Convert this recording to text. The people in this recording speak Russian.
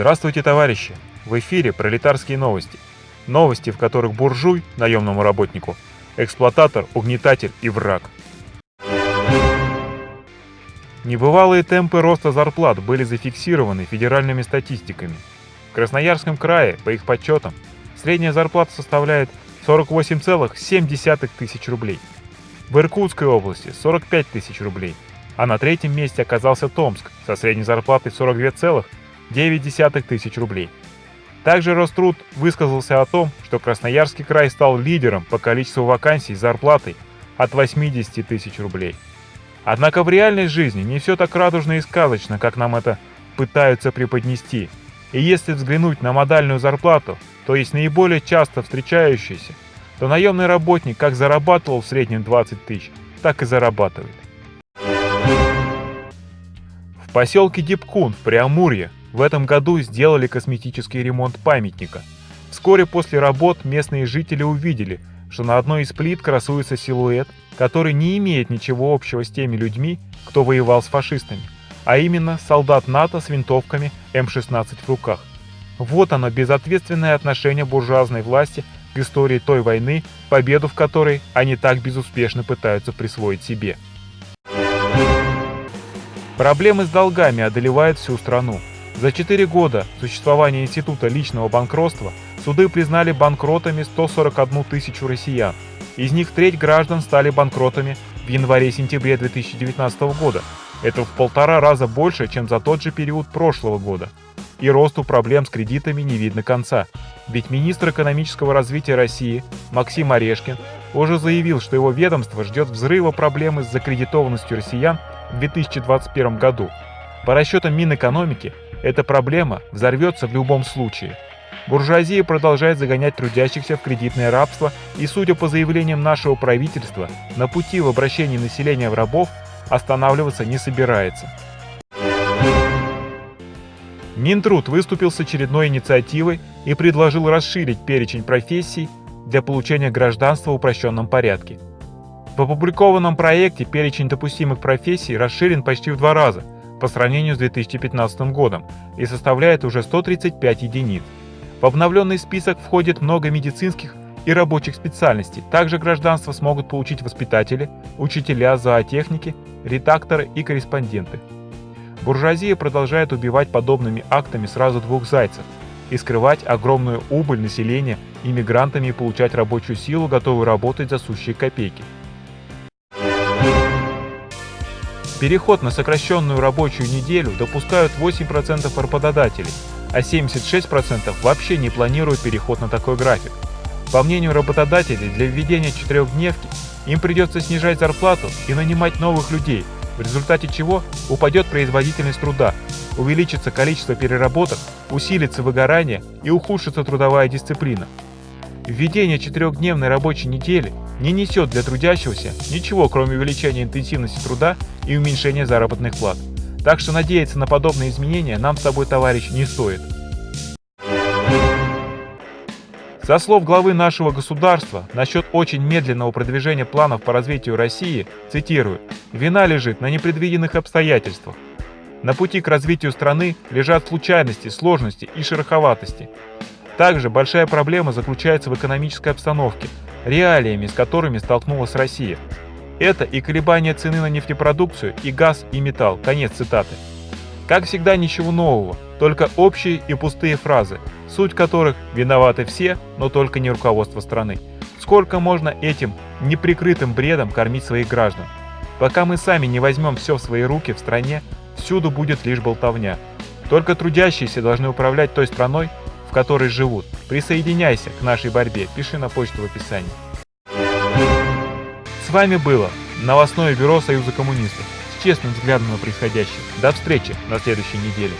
Здравствуйте, товарищи! В эфире пролетарские новости. Новости, в которых буржуй, наемному работнику, эксплуататор, угнетатель и враг. Небывалые темпы роста зарплат были зафиксированы федеральными статистиками. В Красноярском крае, по их подсчетам, средняя зарплата составляет 48,7 тысяч рублей. В Иркутской области 45 тысяч рублей, а на третьем месте оказался Томск со средней зарплатой 42,9 тысяч рублей. Также Роструд высказался о том, что Красноярский край стал лидером по количеству вакансий с зарплатой от 80 тысяч рублей. Однако в реальной жизни не все так радужно и сказочно, как нам это пытаются преподнести. И если взглянуть на модальную зарплату, то есть наиболее часто встречающаяся, то наемный работник как зарабатывал в среднем 20 тысяч, так и зарабатывает. В поселке Дипкун в Преамурье в этом году сделали косметический ремонт памятника. Вскоре после работ местные жители увидели, что на одной из плит красуется силуэт, который не имеет ничего общего с теми людьми, кто воевал с фашистами, а именно солдат НАТО с винтовками М-16 в руках. Вот оно безответственное отношение буржуазной власти к истории той войны, победу в которой они так безуспешно пытаются присвоить себе. Проблемы с долгами одолевают всю страну. За 4 года существования Института личного банкротства суды признали банкротами 141 тысячу россиян. Из них треть граждан стали банкротами в январе-сентябре 2019 года. Это в полтора раза больше, чем за тот же период прошлого года. И росту проблем с кредитами не видно конца. Ведь министр экономического развития России Максим Орешкин уже заявил, что его ведомство ждет взрыва проблемы с закредитованностью россиян в 2021 году. По расчетам Минэкономики, эта проблема взорвется в любом случае. Буржуазия продолжает загонять трудящихся в кредитное рабство и, судя по заявлениям нашего правительства, на пути в обращении населения в рабов останавливаться не собирается. Минтруд выступил с очередной инициативой и предложил расширить перечень профессий для получения гражданства в упрощенном порядке. В опубликованном проекте перечень допустимых профессий расширен почти в два раза по сравнению с 2015 годом и составляет уже 135 единиц. В обновленный список входит много медицинских и рабочих специальностей. Также гражданство смогут получить воспитатели, учителя, зоотехники, редакторы и корреспонденты. Буржуазия продолжает убивать подобными актами сразу двух зайцев и скрывать огромную убыль населения иммигрантами и получать рабочую силу, готовую работать за сущие копейки. Переход на сокращенную рабочую неделю допускают 8% работодателей, а 76% вообще не планируют переход на такой график. По мнению работодателей, для введения четырехдневки им придется снижать зарплату и нанимать новых людей, в результате чего упадет производительность труда, увеличится количество переработок, усилится выгорание и ухудшится трудовая дисциплина. Введение четырехдневной рабочей недели не несет для трудящегося ничего, кроме увеличения интенсивности труда и уменьшения заработных плат. Так что надеяться на подобные изменения нам с тобой, товарищ, не стоит. Со слов главы нашего государства насчет очень медленного продвижения планов по развитию России, цитирую, «вина лежит на непредвиденных обстоятельствах. На пути к развитию страны лежат случайности, сложности и шероховатости. Также большая проблема заключается в экономической обстановке, реалиями, с которыми столкнулась Россия. Это и колебания цены на нефтепродукцию, и газ, и металл. Конец цитаты. Как всегда, ничего нового, только общие и пустые фразы, суть которых виноваты все, но только не руководство страны. Сколько можно этим неприкрытым бредом кормить своих граждан? Пока мы сами не возьмем все в свои руки в стране, всюду будет лишь болтовня. Только трудящиеся должны управлять той страной, в которой живут. Присоединяйся к нашей борьбе, пиши на почту в описании. С вами было новостное бюро Союза коммунистов с честным взглядом на происходящее. До встречи на следующей неделе.